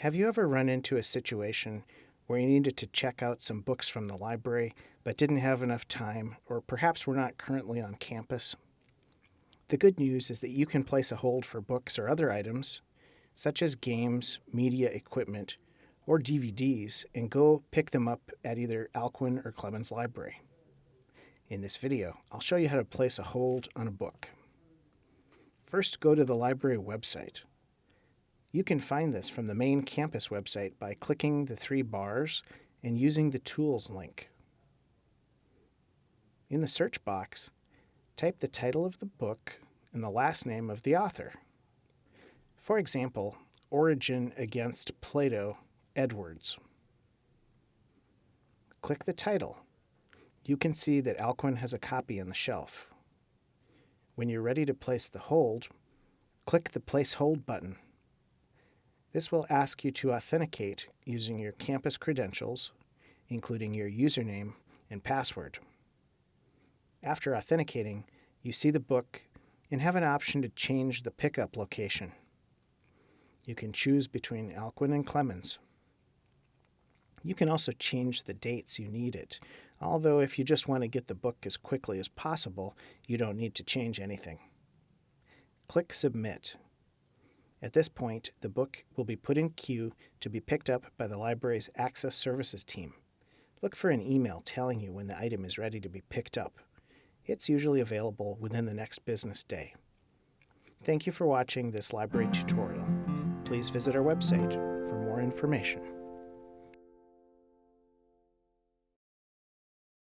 Have you ever run into a situation where you needed to check out some books from the library but didn't have enough time, or perhaps were not currently on campus? The good news is that you can place a hold for books or other items, such as games, media equipment, or DVDs, and go pick them up at either Alcuin or Clemens Library. In this video, I'll show you how to place a hold on a book. First, go to the library website. You can find this from the main campus website by clicking the three bars and using the Tools link. In the search box, type the title of the book and the last name of the author. For example, Origen Against Plato, Edwards. Click the title. You can see that Alcuin has a copy on the shelf. When you're ready to place the hold, click the Place Hold button. This will ask you to authenticate using your campus credentials, including your username and password. After authenticating, you see the book and have an option to change the pickup location. You can choose between Alcuin and Clemens. You can also change the dates you need it, although if you just want to get the book as quickly as possible, you don't need to change anything. Click Submit. At this point, the book will be put in queue to be picked up by the library's Access Services team. Look for an email telling you when the item is ready to be picked up. It's usually available within the next business day. Thank you for watching this library tutorial. Please visit our website for more information.